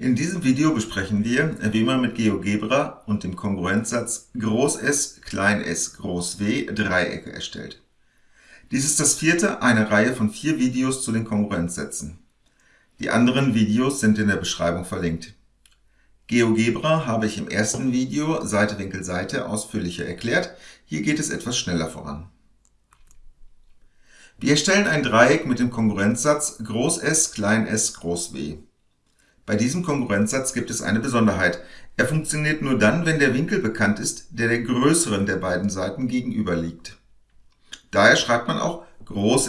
In diesem Video besprechen wir, wie man mit GeoGebra und dem Kongruenzsatz S, s, W Dreiecke erstellt. Dies ist das vierte einer Reihe von vier Videos zu den Kongruenzsätzen. Die anderen Videos sind in der Beschreibung verlinkt. GeoGebra habe ich im ersten Video Seite Winkel Seite ausführlicher erklärt, hier geht es etwas schneller voran. Wir erstellen ein Dreieck mit dem Kongruenzsatz S, s, W. Bei diesem Kongruenzsatz gibt es eine Besonderheit. Er funktioniert nur dann, wenn der Winkel bekannt ist, der der größeren der beiden Seiten gegenüber liegt. Daher schreibt man auch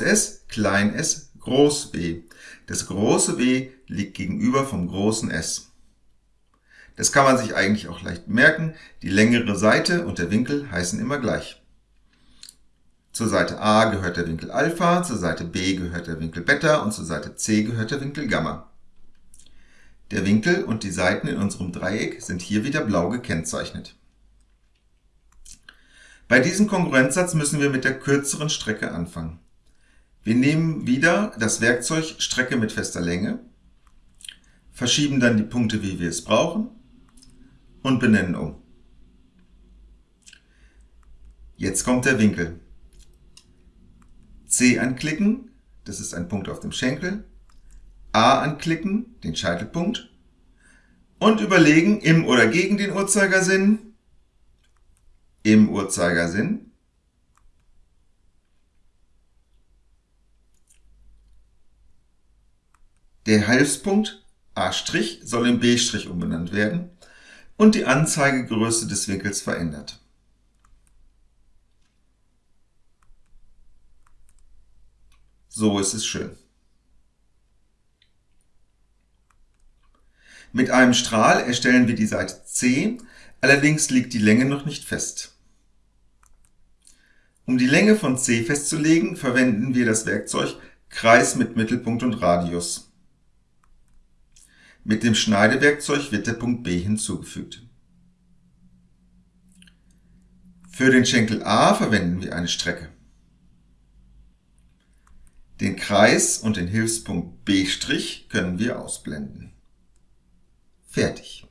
S, s, groß W. Das große W liegt gegenüber vom großen S. Das kann man sich eigentlich auch leicht merken. Die längere Seite und der Winkel heißen immer gleich. Zur Seite a gehört der Winkel Alpha, zur Seite b gehört der Winkel Beta und zur Seite c gehört der Winkel Gamma. Der Winkel und die Seiten in unserem Dreieck sind hier wieder blau gekennzeichnet. Bei diesem Kongruenzsatz müssen wir mit der kürzeren Strecke anfangen. Wir nehmen wieder das Werkzeug Strecke mit fester Länge, verschieben dann die Punkte, wie wir es brauchen und benennen um. Jetzt kommt der Winkel. C anklicken, das ist ein Punkt auf dem Schenkel, A anklicken, den Scheitelpunkt, und überlegen, im oder gegen den Uhrzeigersinn, im Uhrzeigersinn, der Hilfspunkt A' soll in B' umbenannt werden und die Anzeigegröße des Winkels verändert. So ist es schön. Mit einem Strahl erstellen wir die Seite C, allerdings liegt die Länge noch nicht fest. Um die Länge von C festzulegen, verwenden wir das Werkzeug Kreis mit Mittelpunkt und Radius. Mit dem Schneidewerkzeug wird der Punkt B hinzugefügt. Für den Schenkel A verwenden wir eine Strecke. Den Kreis und den Hilfspunkt B' können wir ausblenden. Fertig.